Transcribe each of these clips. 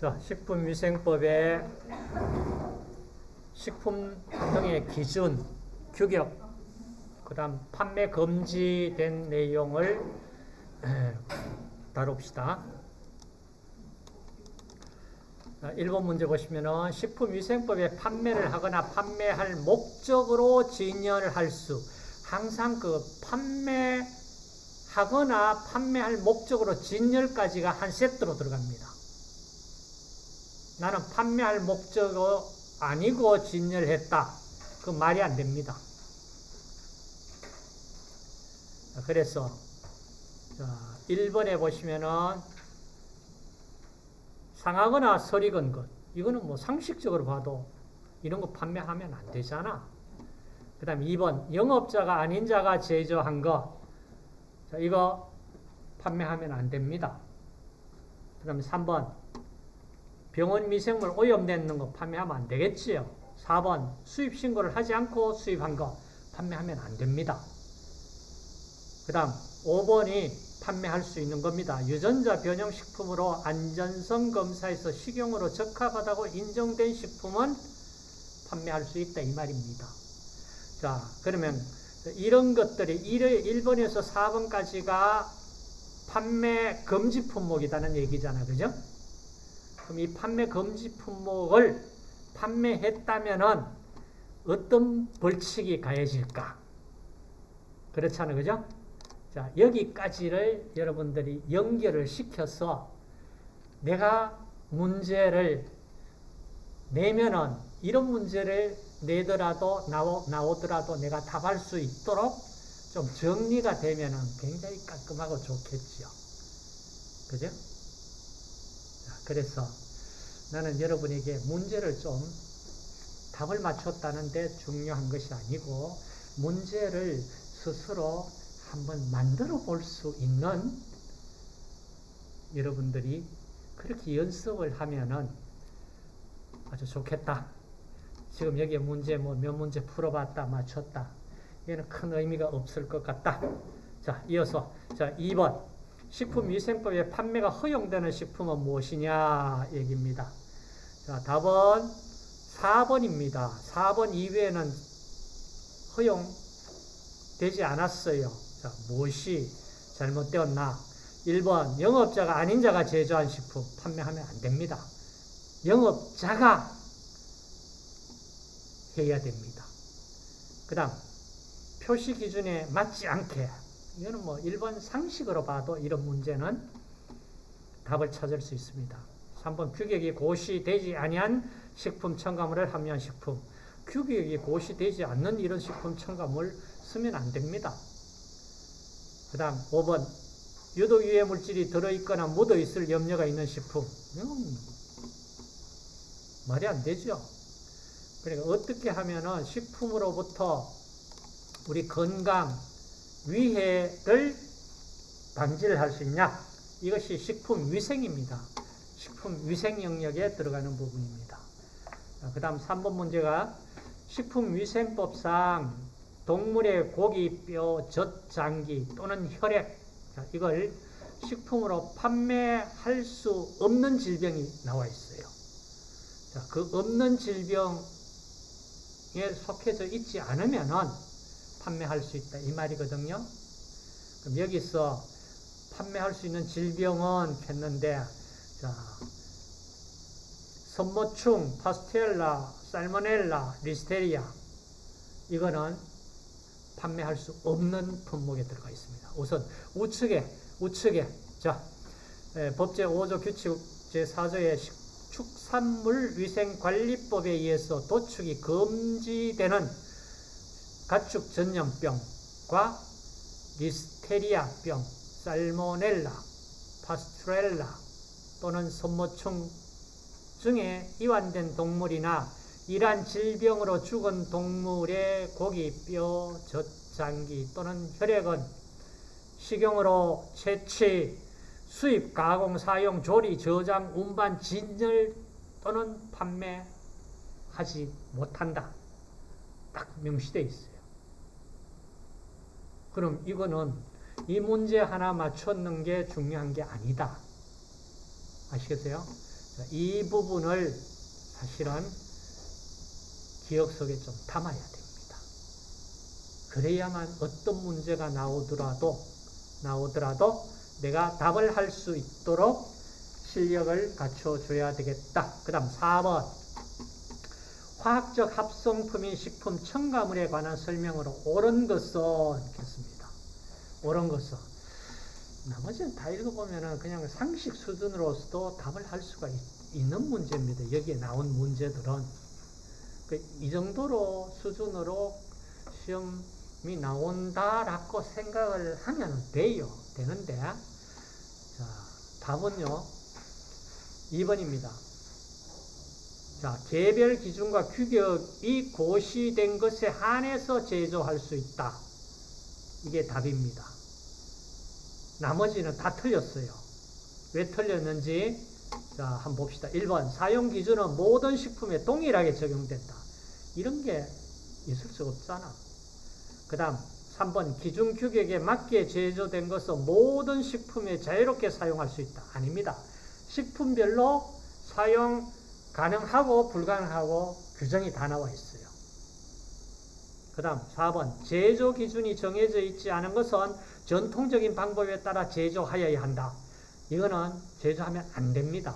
자, 식품위생법의 식품 등의 기준, 규격, 그 다음 판매 금지된 내용을 에, 다룹시다. 자, 1번 문제 보시면은 식품위생법에 판매를 하거나 판매할 목적으로 진열할 수 항상 그 판매하거나 판매할 목적으로 진열까지가 한 세트로 들어갑니다. 나는 판매할 목적으로 아니고 진열했다. 그 말이 안 됩니다. 그래서 자, 1번에 보시면은 상하거나 설익은 것. 이거는 뭐 상식적으로 봐도 이런 거 판매하면 안 되잖아. 그 다음 2번 영업자가 아닌 자가 제조한 거. 자, 이거 판매하면 안 됩니다. 그 다음에 3번 병원 미생물 오염되는 거 판매하면 안 되겠지요. 4번 수입 신고를 하지 않고 수입한 거 판매하면 안 됩니다. 그 다음 5번이 판매할 수 있는 겁니다. 유전자 변형 식품으로 안전성 검사에서 식용으로 적합하다고 인정된 식품은 판매할 수 있다 이 말입니다. 자 그러면 이런 것들이 1번에서 4번까지가 판매 금지 품목이라는 얘기잖아. 그죠? 그럼 이 판매 금지 품목을 판매했다면은 어떤 벌칙이 가해질까? 그렇잖아요. 그죠? 자, 여기까지를 여러분들이 연결을 시켜서 내가 문제를 내면은 이런 문제를 내더라도 나오, 나오더라도 내가 답할 수 있도록 좀 정리가 되면은 굉장히 깔끔하고 좋겠지요. 그죠? 자, 그래서 나는 여러분에게 문제를 좀 답을 맞췄다는데 중요한 것이 아니고 문제를 스스로 한번 만들어 볼 수 있는 여러분들이 그렇게 연습을 하면은 아주 좋겠다. 지금 여기에 문제 뭐 몇 문제 풀어봤다, 맞췄다. 이거는 큰 의미가 없을 것 같다. 자, 이어서 자 2번 식품위생법에 판매가 허용되는 식품은 무엇이냐 얘기입니다. 자, 답은 4번입니다. 4번 이외에는 허용되지 않았어요. 자, 무엇이 잘못되었나? 1번 영업자가 아닌 자가 제조한 식품 판매하면 안 됩니다. 영업자가 해야 됩니다. 그 다음 표시 기준에 맞지 않게 이거는 뭐 일본 상식으로 봐도 이런 문제는 답을 찾을 수 있습니다. 3번 규격이 고시되지 아니한 식품 첨가물을 함유한 식품 규격이 고시되지 않는 이런 식품 첨가물 쓰면 안 됩니다. 그 다음 5번 유독 유해 물질이 들어있거나 묻어있을 염려가 있는 식품 음, 말이 안 되죠. 그러니까 어떻게 하면은 식품으로부터 우리 건강, 위해를 방지를 할 수 있냐? 이것이 식품 위생입니다. 식품 위생 영역에 들어가는 부분입니다. 그 다음 3번 문제가 식품위생법상 동물의 고기, 뼈, 젖, 장기 또는 혈액 이걸 식품으로 판매할 수 없는 질병이 나와 있어요. 자, 그 없는 질병에 속해져 있지 않으면은 판매할 수 있다 이 말이거든요. 그럼 여기서 판매할 수 있는 질병은 했는데 자, 선모충, 파스텔라, 살모넬라, 리스테리아 이거는 판매할 수 없는 품목에 들어가 있습니다. 우선 우측에 우측에 자 에, 법제 5조 규칙 제4조의 축산물 위생관리법에 의해서 도축이 금지되는 가축 전염병과 리스테리아병, 살모넬라, 파스트렐라 또는 손모충 중에 이완된 동물이나 이러한 질병으로 죽은 동물의 고기, 뼈, 젖장기 또는 혈액은 식용으로 채취, 수입, 가공, 사용, 조리, 저장, 운반, 진열 또는 판매하지 못한다. 딱 명시되어 있어요. 그럼 이거는 이 문제 하나 맞췄는 게 중요한 게 아니다. 아시겠어요? 자, 이 부분을 사실은 기억 속에 좀 담아야 됩니다. 그래야만 어떤 문제가 나오더라도 나오더라도 내가 답을 할 수 있도록 실력을 갖춰줘야 되겠다. 그 다음 4번 화학적 합성품인 식품 첨가물에 관한 설명으로 옳은 것은 있겠습니다. 옳은 것은 나머지는 다 읽어보면 그냥 상식 수준으로서도 답을 할 수가 있, 는 문제입니다. 여기에 나온 문제들은 그 이 정도로 수준으로 시험이 나온다라고 생각을 하면 돼요. 되는데 자 답은요 2번입니다. 자, 개별 기준과 규격이 고시된 것에 한해서 제조할 수 있다. 이게 답입니다. 나머지는 다 틀렸어요. 왜 틀렸는지 자, 한번 봅시다. 1번 사용 기준은 모든 식품에 동일하게 적용된다. 이런 게 있을 수 없잖아. 그 다음 3번 기준 규격에 맞게 제조된 것은 모든 식품에 자유롭게 사용할 수 있다. 아닙니다. 식품별로 사용 가능하고 불가능하고 규정이 다 나와 있어요. 그 다음 4번 제조 기준이 정해져 있지 않은 것은 전통적인 방법에 따라 제조하여야 한다. 이거는 제조하면 안 됩니다.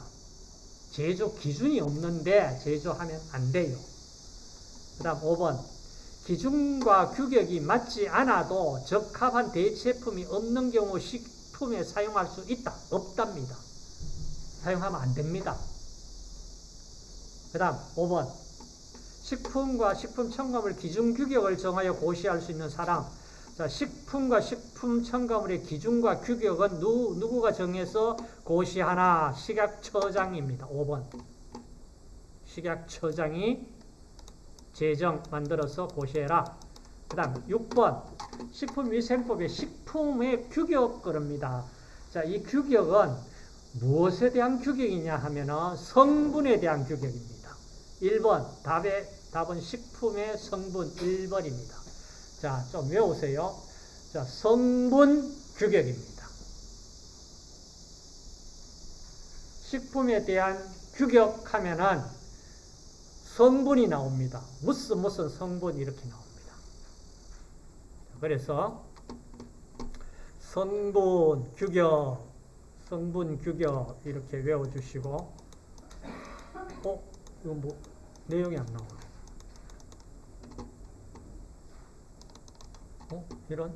제조 기준이 없는데 제조하면 안 돼요. 그 다음 5번 기준과 규격이 맞지 않아도 적합한 대체품이 없는 경우 식품에 사용할 수 있다. 없답니다. 사용하면 안 됩니다. 그 다음 5번 식품과 식품 첨가물 기준 규격을 정하여 고시할 수 있는 사람 자, 식품과 식품 첨가물의 기준과 규격은 누, 누구가 정해서 고시하나 식약처장입니다. 5번 식약처장이 제정 만들어서 고시해라. 그 다음 6번 식품위생법의 식품의 규격 그럽니다. 자, 이 규격은 무엇에 대한 규격이냐 하면은 성분에 대한 규격입니다. 1번 답의 답은 식품의 성분 1번입니다. 자, 좀 외우세요. 자, 성분 규격입니다. 식품에 대한 규격하면은 성분이 나옵니다. 무슨 무슨 성분 이렇게 나옵니다. 그래서 성분 규격, 성분 규격 이렇게 외워주시고, 어, 이거 뭐 내용이 안 나오네. 어, 이런